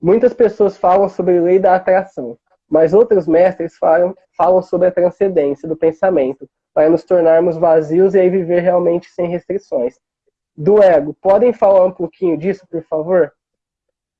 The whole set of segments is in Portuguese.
Muitas pessoas falam sobre lei da atração, mas outros mestres falam, falam sobre a transcendência do pensamento, para nos tornarmos vazios e aí viver realmente sem restrições. Do ego, podem falar um pouquinho disso, por favor?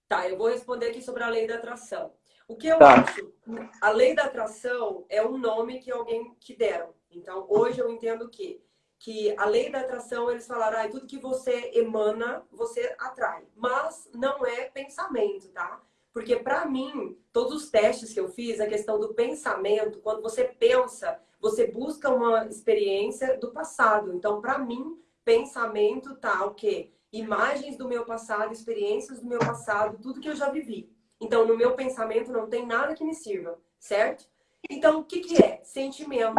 Tá, eu vou responder aqui sobre a lei da atração. O que eu tá. acho, a lei da atração é um nome que alguém que deram. Então, hoje eu entendo que que a lei da atração, eles falaram, ah, tudo que você emana, você atrai. Mas não é pensamento, tá? Porque para mim, todos os testes que eu fiz, a questão do pensamento, quando você pensa, você busca uma experiência do passado. Então, para mim, pensamento tá o quê? Imagens do meu passado, experiências do meu passado, tudo que eu já vivi. Então, no meu pensamento não tem nada que me sirva, certo? Então, o que, que é? Sentimento.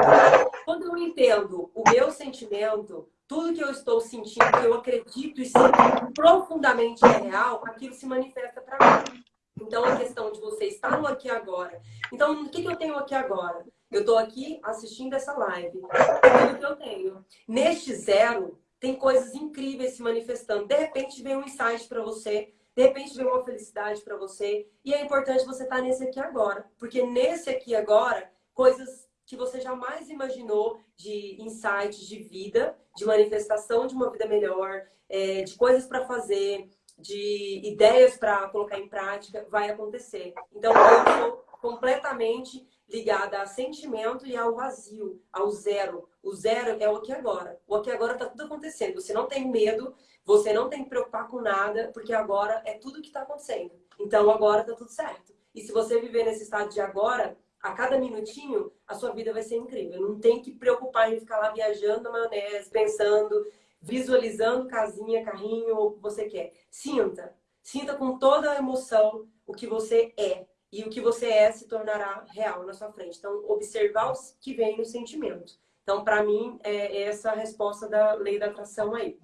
Quando eu entendo o meu sentimento, tudo que eu estou sentindo, que eu acredito e sinto profundamente é real, aquilo se manifesta para mim. Então, a questão de você estar no aqui agora. Então, o que, que eu tenho aqui agora? Eu estou aqui assistindo essa live. É tudo que eu tenho. Neste zero, tem coisas incríveis se manifestando. De repente, vem um insight para você de repente vem uma felicidade para você. E é importante você estar tá nesse aqui agora. Porque nesse aqui agora, coisas que você jamais imaginou de insights de vida, de manifestação de uma vida melhor, é, de coisas para fazer, de ideias para colocar em prática, vai acontecer. Então, eu sou completamente ligada a sentimento e ao vazio, ao zero. O zero é o aqui agora. O aqui agora está tudo acontecendo. Você não tem medo você não tem que preocupar com nada, porque agora é tudo que está acontecendo. Então agora está tudo certo. E se você viver nesse estado de agora, a cada minutinho, a sua vida vai ser incrível. Não tem que preocupar em ficar lá viajando na maionese, pensando, visualizando casinha, carrinho, o que você quer. Sinta. Sinta com toda a emoção o que você é. E o que você é se tornará real na sua frente. Então, observar o que vem no sentimento. Então, para mim, é essa a resposta da lei da atração aí.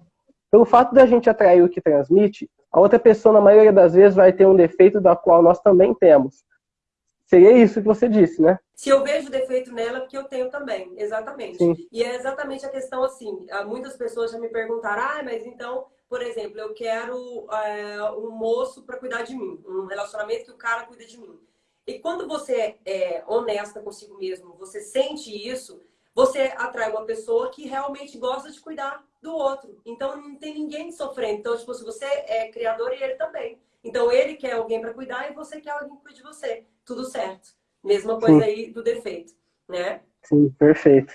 Pelo fato da gente atrair o que transmite, a outra pessoa, na maioria das vezes, vai ter um defeito da qual nós também temos. Seria isso que você disse, né? Se eu vejo defeito nela, é porque eu tenho também, exatamente. Sim. E é exatamente a questão assim, muitas pessoas já me perguntaram, ah, mas então, por exemplo, eu quero é, um moço para cuidar de mim, um relacionamento que o cara cuida de mim. E quando você é honesta consigo mesmo, você sente isso, você atrai uma pessoa que realmente gosta de cuidar do outro. Então, não tem ninguém sofrendo. Então, tipo, se você é criador e ele também. Então, ele quer alguém para cuidar e você quer alguém que cuide de você. Tudo certo. Mesma coisa Sim. aí do defeito, né? Sim, perfeito.